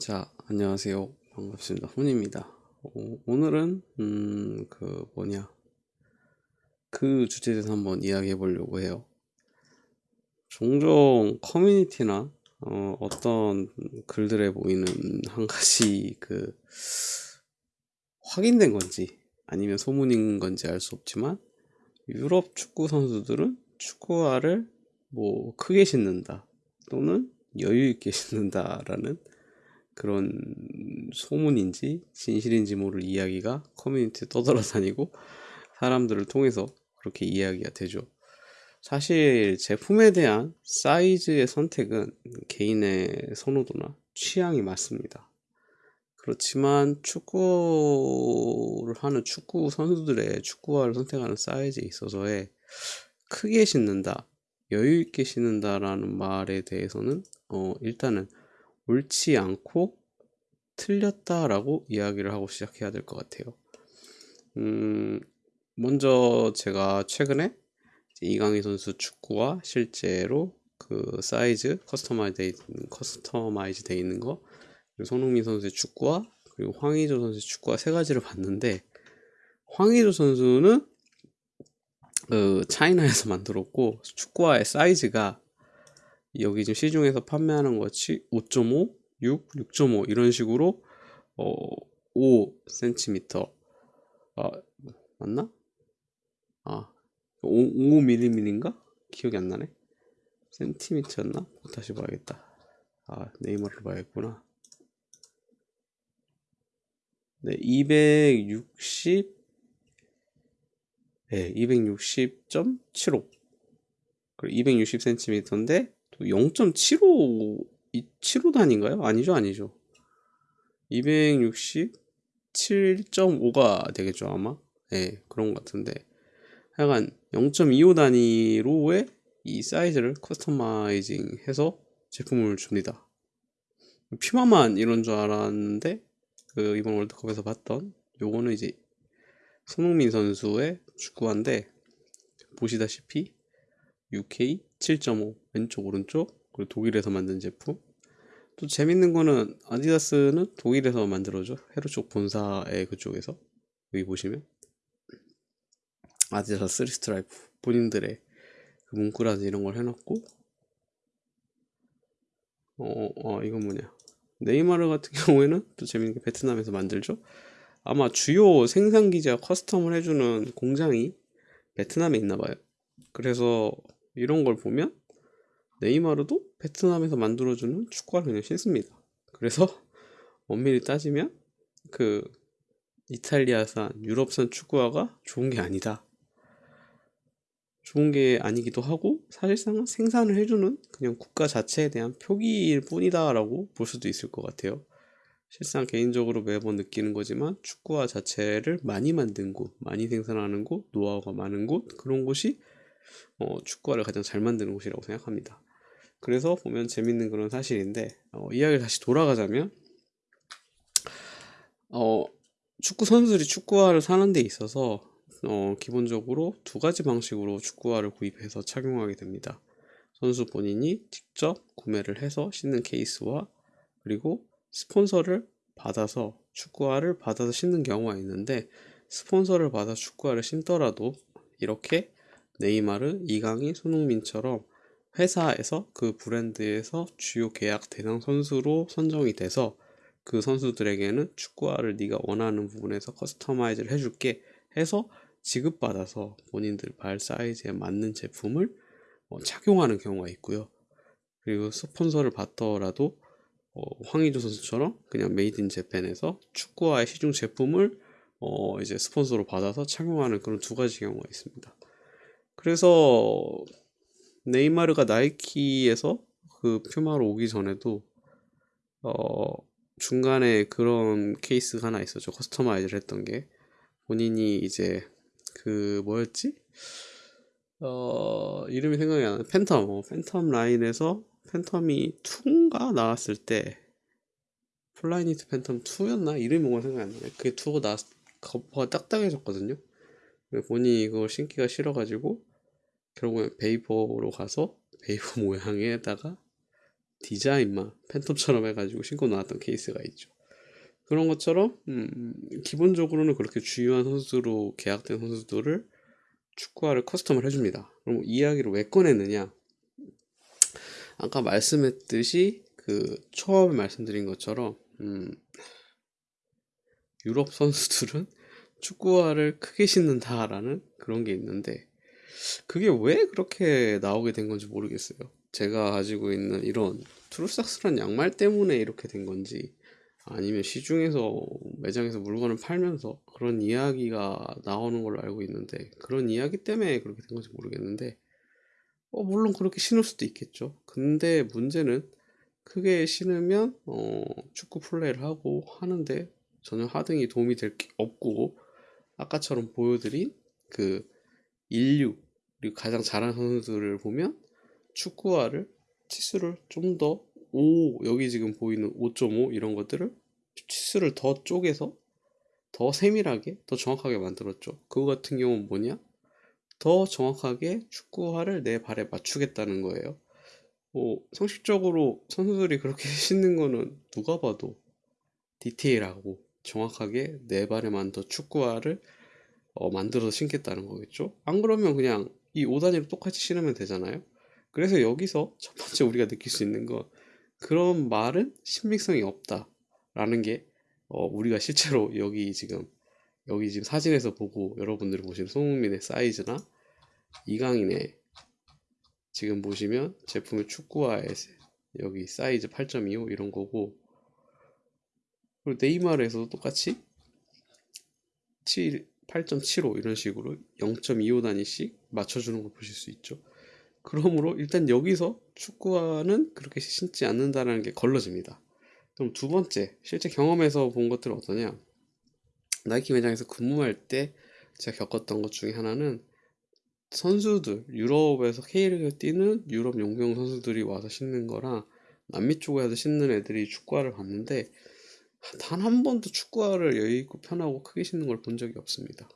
자, 안녕하세요. 반갑습니다. 훈입니다. 어, 오늘은, 음, 그, 뭐냐. 그 주제에 대해서 한번 이야기해 보려고 해요. 종종 커뮤니티나, 어, 어떤 글들에 보이는 한 가지 그, 확인된 건지, 아니면 소문인 건지 알 수 없지만, 유럽 축구 선수들은 축구화를 뭐 크게 신는다, 또는 여유 있게 신는다라는 그런 소문인지 진실인지 모를 이야기가 커뮤니티에 떠돌아다니고 사람들을 통해서 그렇게 이야기가 되죠. 사실 제품에 대한 사이즈의 선택은 개인의 선호도나 취향이 맞습니다. 그렇지만 축구를 하는 축구 선수들의 축구화를 선택하는 사이즈에 있어서의 크게 신는다, 여유 있게 신는다라는 말에 대해서는 어 일단은 옳지 않고 틀렸다라고 이야기를 하고 시작해야 될 것 같아요. 음, 먼저 제가 최근에 이강인 선수 축구화 실제로 그 사이즈 customize 돼 있는, customize 돼 있는 거 그리고 손흥민 선수의 축구화 그리고 황의조 선수의 축구화 세 가지를 봤는데 황의조 선수는 그 차이나에서 만들었고 축구화의 사이즈가 여기 지금 시중에서 판매하는 것이 5.5, 6, 6.5 이런 식으로 어, 5cm 아 맞나? 아 5, 5mm인가? 기억이 안 나네. 센티미터였나? 다시 봐야겠다. 아 네이마를 봐야겠구나. 네, 260 네, 260.75 그리고 260cm인데 0.75 7호 단인가요? 아니죠, 아니죠. 267.5가 되겠죠, 아마. 네, 그런 것 같은데. 하여간 0.25 단위로의 이 사이즈를 커스터마이징 해서 제품을 줍니다. Puma만 이런 줄 알았는데, 그 이번 월드컵에서 봤던 요거는 이제 손흥민 선수의 축구화인데, 보시다시피 UK 7.5 왼쪽 오른쪽 그리고 독일에서 만든 제품. 또 재밌는 거는 Adidas는 독일에서 만들어줘. 헤르초 본사의 그쪽에서. 여기 보시면. Adidas three stripe. 본인들의 그 문구라든지 이런 걸 해놨고. 어, 어 이건 뭐냐. 네이마르 같은 경우에는 또 재밌는 게 베트남에서 만들죠. 아마 주요 생산 기지와 커스텀을 해주는 공장이 베트남에 있나 봐요. 그래서 이런 걸 보면 네이마르도 베트남에서 만들어주는 축구화를 그냥 신습니다. 그래서 엄밀히 따지면 그 이탈리아산, 유럽산 축구화가 좋은 게 아니다. 좋은 게 아니기도 하고 사실상 생산을 해주는 그냥 국가 자체에 대한 표기일 뿐이다라고 볼 수도 있을 것 같아요. 실상 개인적으로 매번 느끼는 거지만 축구화 자체를 많이 만든 곳, 많이 생산하는 곳, 노하우가 많은 곳 그런 곳이 어, 축구화를 가장 잘 만드는 곳이라고 생각합니다. 그래서 보면 재밌는 그런 사실인데 어, 이야기를 다시 돌아가자면 어, 축구 선수들이 축구화를 사는 데 있어서 어, 기본적으로 두 가지 방식으로 축구화를 구입해서 착용하게 됩니다. 선수 본인이 직접 구매를 해서 신는 케이스와 그리고 스폰서를 받아서 축구화를 받아서 신는 경우가 있는데 스폰서를 받아 축구화를 신더라도 이렇게 네이마르, 이강인, 손흥민처럼 회사에서 그 브랜드에서 주요 계약 대상 선수로 선정이 돼서 그 선수들에게는 축구화를 네가 원하는 부분에서 customize를 해줄게 해서 지급받아서 본인들 발 사이즈에 맞는 제품을 어, 착용하는 경우가 있고요. 그리고 스폰서를 받더라도 어, 황의조 선수처럼 그냥 made in Japan에서 축구화의 시중 제품을 어, 이제 스폰서로 받아서 착용하는 그런 두 가지 경우가 있습니다. 그래서 네이마르가 Nike에서 그 Puma로 오기 전에도 어 중간에 그런 케이스가 하나 있었죠. customize를 했던 게 본인이 이제 그 뭐였지? 어 이름이 생각이 안 나. 팬텀. 어, 팬텀 라인에서 Phantom이 2가 나왔을 때 Flyknit Phantom 2였나? 이름이 뭔가 생각이 안 나네. 그게 2가 나왔 거퍼가 딱딱해졌거든요. 본인이 이걸 신기가 싫어가지고 결국엔 Vapor로 가서 Vapor 모양에다가 디자인만 Phantom처럼 해가지고 신고 나왔던 케이스가 있죠. 그런 것처럼 음, 기본적으로는 그렇게 주요한 선수로 계약된 선수들을 축구화를 custom을 해줍니다. 그럼 이 이야기를 왜 꺼냈느냐? 아까 말씀했듯이 그 처음에 말씀드린 것처럼 음, 유럽 선수들은 축구화를 크게 신는다라는 그런 게 있는데 그게 왜 그렇게 나오게 된 건지 모르겠어요. 제가 가지고 있는 이런 트루삭스란 양말 때문에 이렇게 된 건지 아니면 시중에서 매장에서 물건을 팔면서 그런 이야기가 나오는 걸로 알고 있는데 그런 이야기 때문에 그렇게 된 건지 모르겠는데 어 물론 그렇게 신을 수도 있겠죠. 근데 문제는 크게 신으면 어 축구 플레이를 하고 하는데 전혀 하등이 도움이 될 게 없고 아까처럼 보여드린 그 인류 그리고 가장 잘하는 선수들을 보면 축구화를 치수를 좀 더 5 여기 지금 보이는 5.5 이런 것들을 치수를 더 쪼개서 더 세밀하게 더 정확하게 만들었죠. 그거 같은 경우는 뭐냐? 더 정확하게 축구화를 내 발에 맞추겠다는 거예요. 뭐 상식적으로 선수들이 그렇게 신는 거는 누가 봐도 디테일하고 정확하게 내 발에만 더 축구화를 어, 만들어서 신겠다는 거겠죠. 안 그러면 그냥 이 5단위로 똑같이 신으면 되잖아요. 그래서 여기서 첫 번째 우리가 느낄 수 있는 건 그런 말은 신빙성이 없다 라는 게 어, 우리가 실제로 여기 지금 여기 지금 사진에서 보고 여러분들이 보시는 손흥민의 사이즈나 이강인의 지금 보시면 제품의 축구화의 여기 사이즈 8.25 이런 거고 그리고 네이마르에서도 똑같이 7, 8.75 이런 식으로 0.25 단위씩 맞춰주는 걸 보실 수 있죠. 그러므로 일단 여기서 축구화는 그렇게 신지 않는다는 게 걸러집니다. 그럼 두 번째, 실제 경험에서 본 것들은 어떠냐? 나이키 매장에서 근무할 때 제가 겪었던 것 중에 하나는 선수들, 유럽에서 K리그 뛰는 유럽 용병 선수들이 와서 신는 거랑 남미 쪽에서 신는 애들이 축구화를 봤는데 단 한 번도 축구화를 여유있고 편하고 크게 신는 걸 본 적이 없습니다.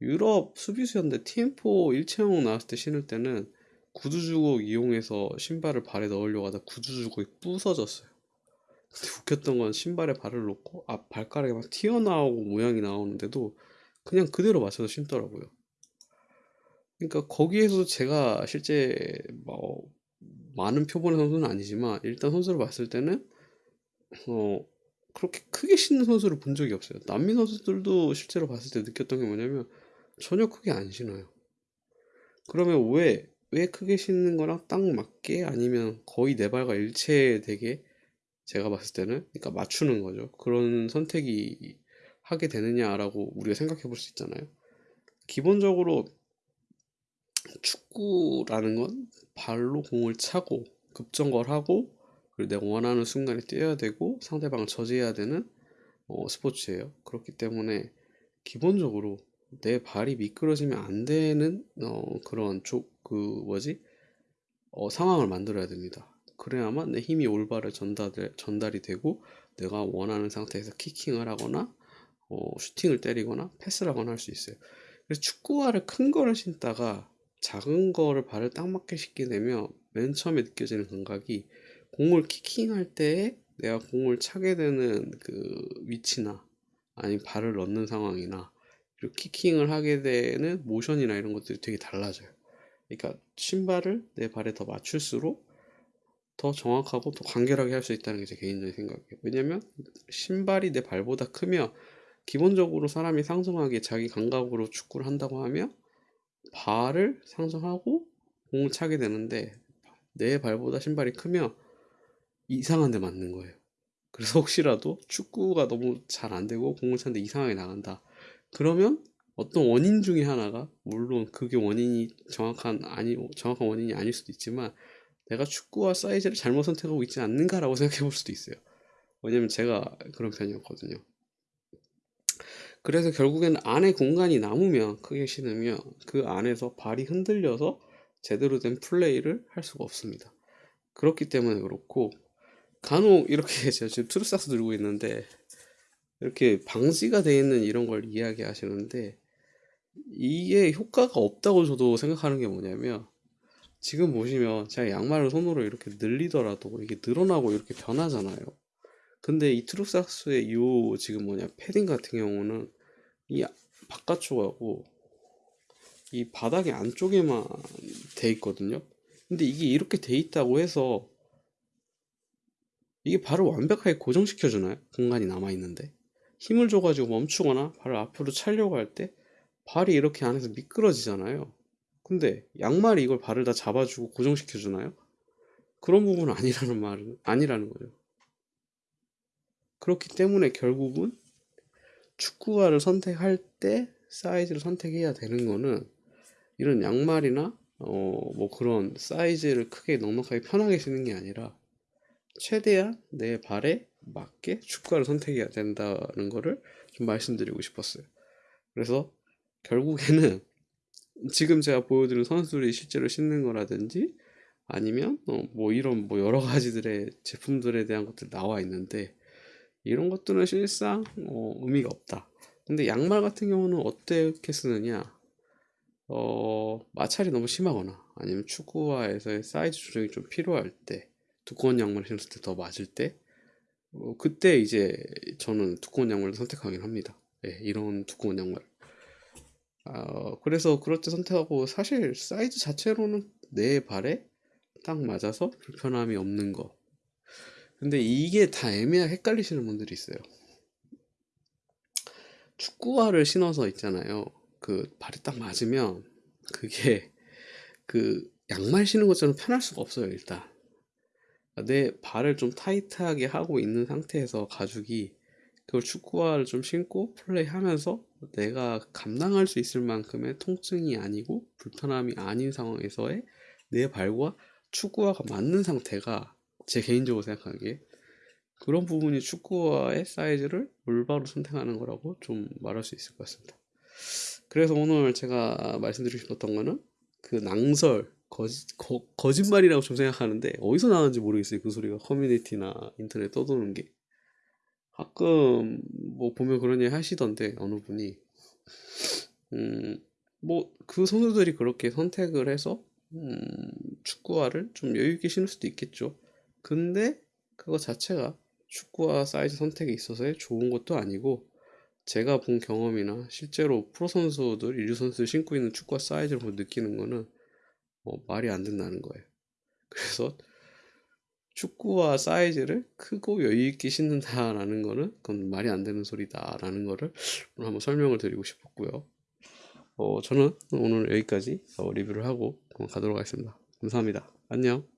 유럽 수비수였는데 TM4 일체형 나왔을 때 신을 때는 구두 주걱 이용해서 신발을 발에 넣으려고 하다 구두 주걱이 부서졌어요. 근데 웃겼던 건 신발에 발을 놓고 앞 발가락이 막 튀어나오고 모양이 나오는데도 그냥 그대로 맞춰서 신더라고요. 그러니까 거기에서 제가 실제 뭐 많은 표본의 선수는 아니지만 일단 선수를 봤을 때는 어 그렇게 크게 신는 선수를 본 적이 없어요. 남미 선수들도 실제로 봤을 때 느꼈던 게 뭐냐면 전혀 크게 안 신어요. 그러면 왜, 왜 크게 신는 거랑 딱 맞게 아니면 거의 내 발과 일체되게 제가 봤을 때는 그러니까 맞추는 거죠. 그런 선택이 하게 되느냐라고 우리가 생각해 볼 수 있잖아요. 기본적으로 축구라는 건 발로 공을 차고 급정거를 하고 그리고 내가 원하는 순간에 뛰어야 되고 상대방을 저지해야 되는 어, 스포츠예요. 그렇기 때문에 기본적으로 내 발이 미끄러지면 안 되는 어, 그런 조, 그 뭐지 어, 상황을 만들어야 됩니다. 그래야만 내 힘이 올바르 전달, 전달이 되고 내가 원하는 상태에서 키킹을 하거나 어, 슈팅을 때리거나 패스를 하거나 할 수 있어요. 그래서 축구화를 큰 거를 신다가 작은 거를 발을 딱 맞게 신게 되면 맨 처음에 느껴지는 감각이 공을 키킹할 때 내가 공을 차게 되는 그 위치나 아니면 발을 넣는 상황이나 그리고 키킹을 하게 되는 모션이나 이런 것들이 되게 달라져요. 그러니까 신발을 내 발에 더 맞출수록 더 정확하고 더 간결하게 할 수 있다는 게 제 개인적인 생각이에요. 왜냐면 신발이 내 발보다 크면 기본적으로 사람이 상성하게 자기 감각으로 축구를 한다고 하면 발을 상정하고 공을 차게 되는데 내 발보다 신발이 크면 이상한 데 맞는 거예요. 그래서 혹시라도 축구가 너무 잘 안 되고 공을 차는데 이상하게 나간다. 그러면 어떤 원인 중에 하나가 물론 그게 원인이 정확한 아니 정확한 원인이 아닐 수도 있지만 내가 축구화 사이즈를 잘못 선택하고 있지 않는가라고 생각해 볼 수도 있어요. 왜냐면 제가 그런 편이었거든요. 그래서 결국에는 안에 공간이 남으면 크게 신으면 그 안에서 발이 흔들려서 제대로 된 플레이를 할 수가 없습니다. 그렇기 때문에 그렇고 간혹 이렇게 제가 지금 Trusox 들고 있는데 이렇게 방지가 되어 있는 이런 걸 이야기 하시는데 이게 효과가 없다고 저도 생각하는 게 뭐냐면 지금 보시면 제가 양말을 손으로 이렇게 늘리더라도 이게 늘어나고 이렇게 변하잖아요. 근데 이 트룩삭스의 요 지금 뭐냐 패딩 같은 경우는 이 바깥쪽하고 이 바닥의 안쪽에만 돼 있거든요. 근데 이게 이렇게 돼 있다고 해서 이게 발을 완벽하게 고정시켜 주나요? 공간이 남아 있는데 힘을 줘가지고 멈추거나 발을 앞으로 차려고 할 때 발이 이렇게 안에서 미끄러지잖아요. 근데 양말이 이걸 발을 다 잡아주고 고정시켜 주나요? 그런 부분은 아니라는 말은 아니라는 거죠. 그렇기 때문에 결국은 축구화를 선택할 때 사이즈를 선택해야 되는 거는 이런 양말이나 어 뭐 그런 사이즈를 크게 넉넉하게 편하게 신는 게 아니라 최대한 내 발에 맞게 축구화를 선택해야 된다는 거를 좀 말씀드리고 싶었어요. 그래서 결국에는 지금 제가 보여드린 선수들이 실제로 신는 거라든지 아니면 어, 뭐 이런 뭐 여러 가지들의 제품들에 대한 것들 나와 있는데 이런 것들은 실상 어, 의미가 없다. 근데 양말 같은 경우는 어떻게 쓰느냐? 어, 마찰이 너무 심하거나 아니면 축구화에서의 사이즈 조정이 좀 필요할 때 두꺼운 양말 신었을 때 더 맞을 때 어, 그때 이제 저는 두꺼운 양말을 선택하긴 합니다. 예, 이런 두꺼운 양말. 어, 그래서 그럴 때 선택하고 사실 사이즈 자체로는 내 발에 딱 맞아서 불편함이 없는 거. 근데 이게 다 애매하게 헷갈리시는 분들이 있어요. 축구화를 신어서 있잖아요. 그 발이 딱 맞으면 그게 그 양말 신는 것처럼 편할 수가 없어요, 일단. 내 발을 좀 타이트하게 하고 있는 상태에서 가죽이 그걸 축구화를 좀 신고 플레이하면서 내가 감당할 수 있을 만큼의 통증이 아니고 불편함이 아닌 상황에서의 내 발과 축구화가 맞는 상태가 제 개인적으로 생각하기에 그런 부분이 축구화의 사이즈를 올바로 선택하는 거라고 좀 말할 수 있을 것 같습니다. 그래서 오늘 제가 말씀드리고 싶었던 거는 그 낭설 거짓, 거, 거짓말이라고 좀 생각하는데 어디서 나왔는지 모르겠어요. 그 소리가 커뮤니티나 인터넷 떠도는 게. 가끔 뭐 보면 그런 얘기 하시던데 어느 분이. 음 뭐 그 선수들이 그렇게 선택을 해서 음 축구화를 좀 여유 있게 신을 수도 있겠죠. 근데 그거 자체가 축구화 사이즈 선택에 있어서의 좋은 것도 아니고 제가 본 경험이나 실제로 프로 선수들, 인류 선수들 신고 있는 축구화 사이즈를 느끼는 거는 어, 말이 안 된다는 거예요. 그래서 축구화 사이즈를 크고 여유 있게 신는다라는 거는 그건 말이 안 되는 소리다라는 거를 오늘 한번 설명을 드리고 싶었고요. 어, 저는 오늘 여기까지 어, 리뷰를 하고 가도록 하겠습니다. 감사합니다. 안녕.